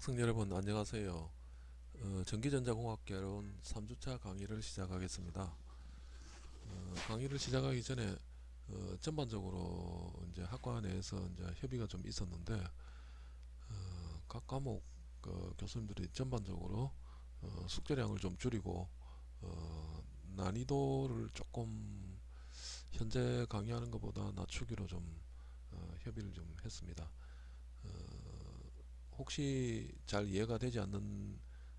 학생 여러분 안녕하세요. 어, 전기전자공학개론 3주차 강의를 시작하겠습니다. 어, 강의를 시작하기 전에 어, 전반적으로 이제 학과 내에서 이제 협의가 좀 있었는데 어, 각 과목 그 교수님들이 전반적으로 어, 숙제량을 좀 줄이고 어, 난이도를 조금 현재 강의하는 것보다 낮추기로 좀 어, 협의를 좀 했습니다. 어, 혹시 잘 이해가 되지 않는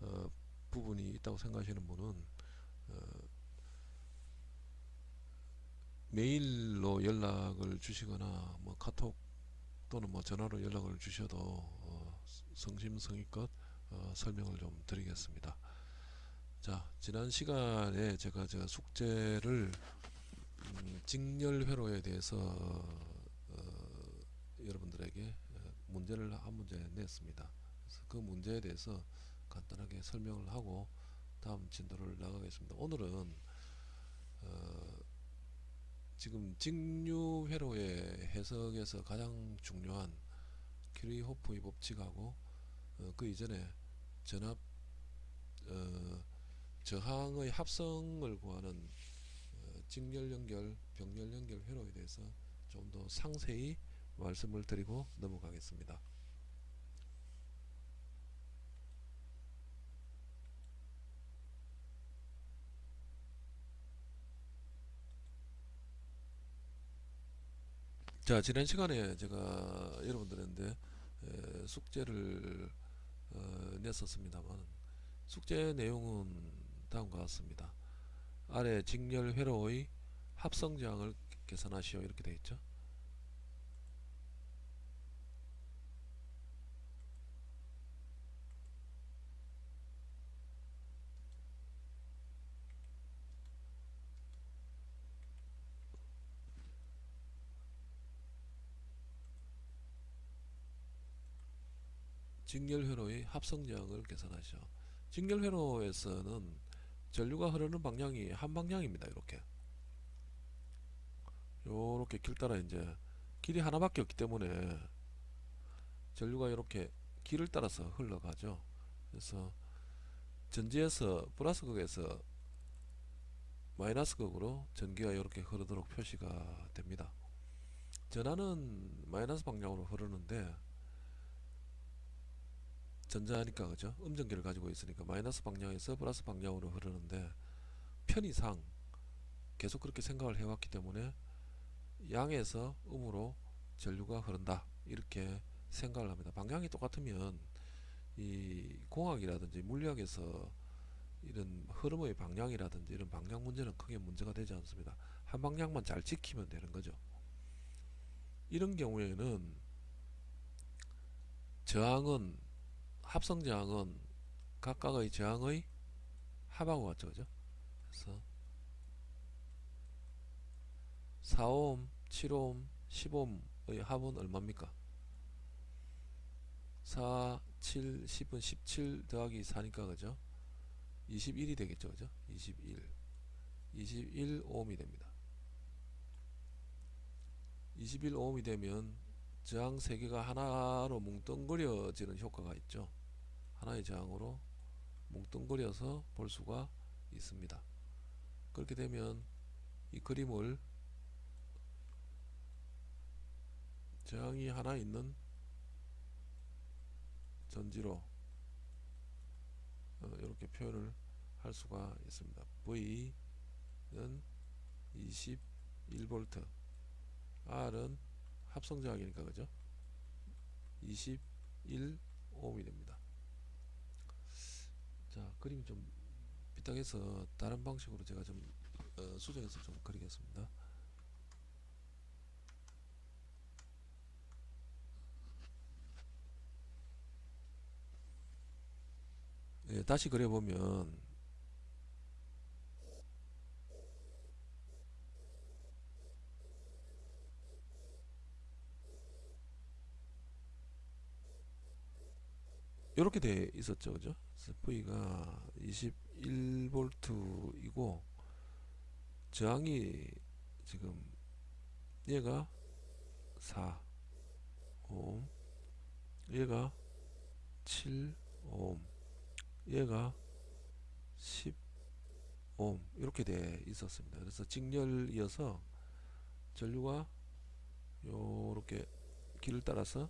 어, 부분이 있다고 생각하시는 분은 어, 메일로 연락을 주시거나 뭐 카톡 또는 뭐 전화로 연락을 주셔도 어, 성심성의껏 어, 설명을 좀 드리겠습니다. 자 지난 시간에 제가 제가 숙제를 음, 직렬 회로에 대해서 어, 여러분들에게 어, 문제를 한 문제 냈습니다. 그래서 그 문제에 대해서 간단하게 설명을 하고 다음 진도를 나가겠습니다. 오늘은 어, 지금 직류회로의 해석에서 가장 중요한 큐리호프의 법칙하고 어, 그 이전에 전압 어, 저항의 합성을 구하는 어, 직렬 연결, 병렬 연결 회로에 대해서 좀 더 상세히 말씀을 드리고 넘어가겠습니다. 자 지난 시간에 제가 여러분들한테 에, 숙제를 어, 냈었습니다만 숙제 내용은 다음과 같습니다. 아래 직렬 회로의 합성저항을 계산하시오 이렇게 되어 있죠. 직렬회로의 합성저항을 계산하시오. 직렬회로에서는 전류가 흐르는 방향이 한 방향입니다. 이렇게 요렇게 길 따라 이제 길이 하나밖에 없기 때문에 전류가 이렇게 길을 따라서 흘러가죠. 그래서 전지에서 플러스 극에서 마이너스 극으로 전기가 이렇게 흐르도록 표시가 됩니다. 전하는 마이너스 방향으로 흐르는데 전자니까 그죠? 음전기를 가지고 있으니까 마이너스 방향에서 플러스 방향으로 흐르는데 편의상 계속 그렇게 생각을 해왔기 때문에 양에서 음으로 전류가 흐른다. 이렇게 생각을 합니다. 방향이 똑같으면 이 공학이라든지 물리학에서 이런 흐름의 방향이라든지 이런 방향 문제는 크게 문제가 되지 않습니다. 한 방향만 잘 지키면 되는 거죠. 이런 경우에는 저항은 합성 저항은 각각의 저항의 합하고 같죠 그죠? 그래서 4옴 7옴 10옴의 합은 얼마입니까? 4 7 10은 17 더하기 4니까 그죠? 21이 되겠죠 그죠? 21 21옴이 됩니다. 21옴이 되면 저항 3개가 하나로 뭉뚱그려지는 효과가 있죠 하나의 저항으로 뭉뚱그려서 볼 수가 있습니다. 그렇게 되면 이 그림을 저항이 하나 있는 전지로 어, 이렇게 표현을 할 수가 있습니다. V는 21V R은 합성 저항이니까 그죠? 21ohm이 됩니다. 자 그림이 좀 삐딱해서 다른 방식으로 제가 좀 어, 수정해서 좀 그리겠습니다. 예, 다시 그려보면 이렇게 돼 있었죠 그죠 V가 21V이고 저항이 지금 얘가 4 옴 얘가 7 옴 얘가 10 옴 이렇게 돼 있었습니다. 그래서 직렬이어서 전류가 요렇게 길을 따라서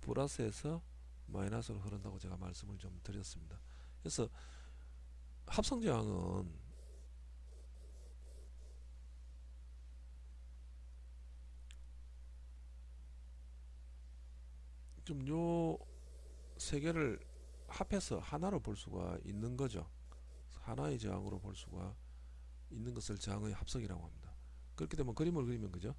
플러스에서 마이너스로 흐른다고 제가 말씀을 좀 드렸습니다. 그래서 합성저항은 좀 요 세 개를 합해서 하나로 볼 수가 있는 거죠. 하나의 저항으로 볼 수가 있는 것을 저항의 합성이라고 합니다. 그렇게 되면 그림을 그리면 그죠?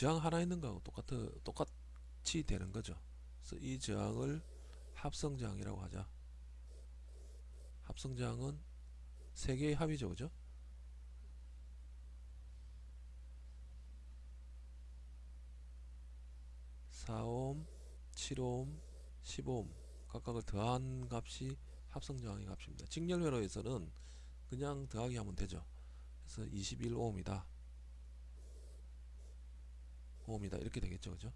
저항 하나 있는 거하고 똑같아 똑같이 되는 거죠. 그래서 이 저항을 합성 저항이라고 하자. 합성 저항은 세 개의 합이죠, 그죠? 사옴 7옴, 15옴 각각을 더한 값이 합성 저항의 값입니다. 직렬 회로에서는 그냥 더하기 하면 되죠. 그래서 21옴이다. 옴이다. 이렇게 되겠죠. 그죠?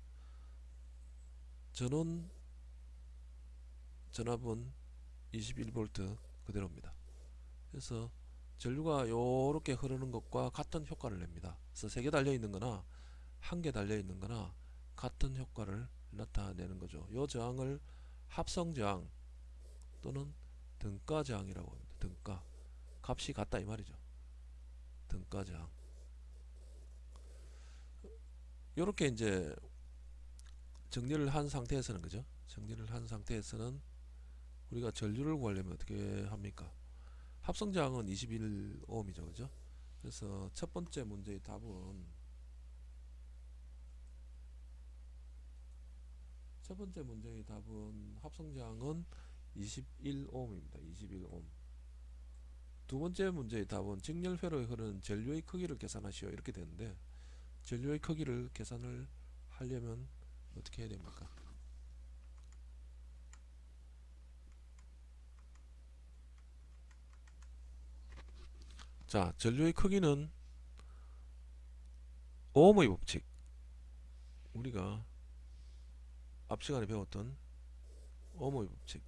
전원 전압은 21V 그대로입니다. 그래서 전류가 요렇게 흐르는 것과 같은 효과를 냅니다. 그래서 세 개 달려 있는 거나 한 개 달려 있는 거나 같은 효과를 나타내는 거죠. 요 저항을 합성 저항 또는 등가 저항이라고 합니다. 등가. 값이 같다 이 말이죠. 등가 저항 요렇게 이제 정리를 한 상태에서는 그죠? 정리를 한 상태에서는 우리가 전류를 구하려면 어떻게 합니까? 합성저항은 21ohm이죠 그죠? 그래서 첫 번째 문제의 답은 첫 번째 문제의 답은 합성저항은 21ohm입니다. 21ohm 두 번째 문제의 답은 직렬회로에 흐르는 전류의 크기를 계산하시오. 이렇게 되는데 전류의 크기를 계산을 하려면 어떻게 해야 됩니까? 자, 전류의 크기는 오음의 법칙 우리가 앞 시간에 배웠던 오음의 법칙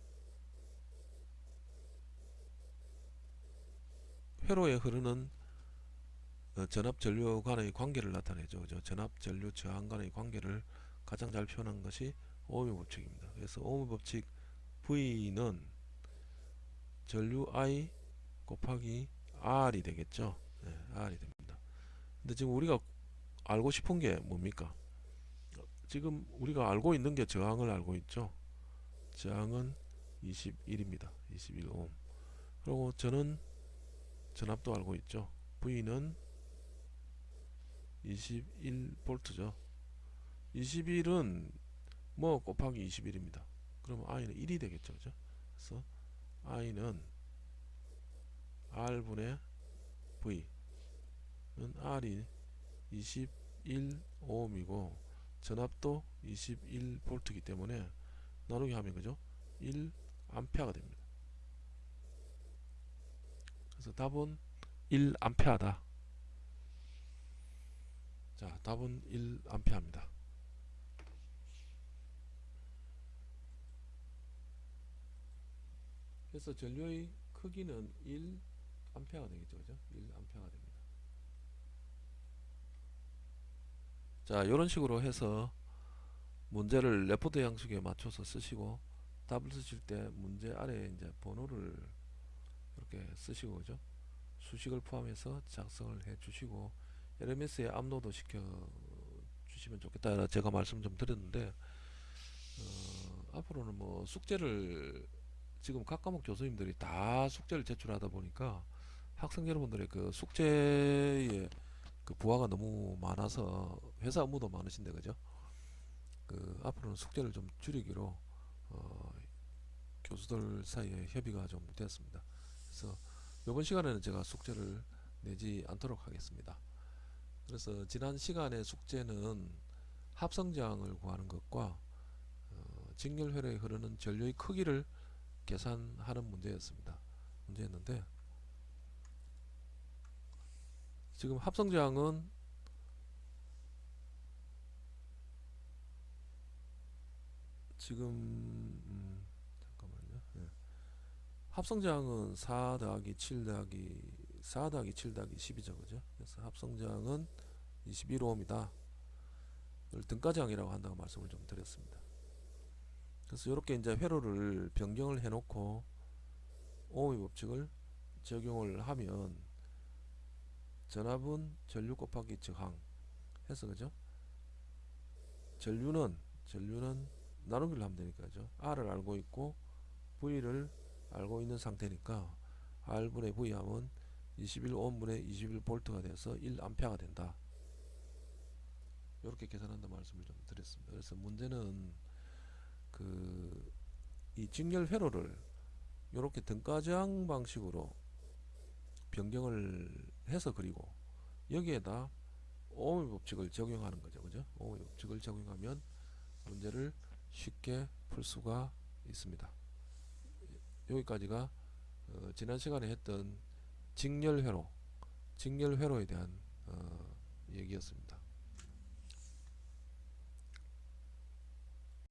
회로에 흐르는 어, 전압 전류 간의 관계를 나타내죠. 그죠? 전압 전류 저항 간의 관계를 가장 잘 표현한 것이 오음의 법칙입니다. 그래서 오음의 법칙 V는 전류 I 곱하기 R이 되겠죠. 네, R이 됩니다. 근데 지금 우리가 알고 싶은 게 뭡니까? 지금 우리가 알고 있는 게 저항을 알고 있죠. 저항은 21입니다. 21옴. 그리고 저는 전압도 알고 있죠. V는 21V죠. 21은 뭐 곱하기 21입니다. 그러면 I는 1이 되겠죠. 그죠? 그래서 I는 R분의 V는 R이 21ohm이고 전압도 21V이기 때문에 나누기 하면 그죠? 1A가 됩니다. 그래서 답은 1A다. 자 답은 1A입니다. 그래서 전류의 크기는 1A가 되겠죠 그죠? 1A가 됩니다. 자 이런 식으로 해서 문제를 리포트 양식에 맞춰서 쓰시고 답을 쓰실 때 문제 아래에 이제 번호를 이렇게 쓰시고 그죠? 수식을 포함해서 작성을 해 주시고 LMS에 업로드 시켜 주시면 좋겠다. 제가 말씀 좀 드렸는데 어, 앞으로는 뭐 숙제를 지금 각 과목 교수님들이 다 숙제를 제출하다 보니까 학생 여러분들의 그 숙제의 그 부하가 너무 많아서 회사 업무도 많으신데 그죠? 그 앞으로는 숙제를 좀 줄이기로 어, 교수들 사이에 협의가 좀 되었습니다. 그래서 이번 시간에는 제가 숙제를 내지 않도록 하겠습니다 그래서 지난 시간의 숙제는 합성저항을 구하는 것과 어, 직렬회로에 흐르는 전류의 크기를 계산하는 문제였습니다. 문제였는데 지금 합성제항은 지금 음, 잠깐만요. 예. 합성제항은 4 더하기 7 더하기 4 더하기 7 더하기 10이죠, 그죠? 그래서 합성제항은 21오음이다. 이걸 등가제항이라고 한다고 말씀을 좀 드렸습니다. 그래서 이렇게 이제 회로를 변경을 해놓고 오음의 법칙을 적용을 하면 전압은 전류 곱하기 저항 해서 그죠? 전류는 전류는 나누기를 하면 되니까 그죠? R을 알고 있고 V를 알고 있는 상태니까 R분의 V 하면 21ohm분의 21V가 돼서 1A가 된다. 이렇게 계산한다 말씀을 좀 드렸습니다. 그래서 문제는 그 이 직렬 회로를 이렇게 등가제항 방식으로 변경을 해서 그리고 여기에다 오음의 법칙을 적용하는 거죠. 그죠? 오음의 법칙을 적용하면 문제를 쉽게 풀 수가 있습니다. 여기까지가 어, 지난 시간에 했던 직렬회로, 직렬회로에 대한 어, 얘기였습니다.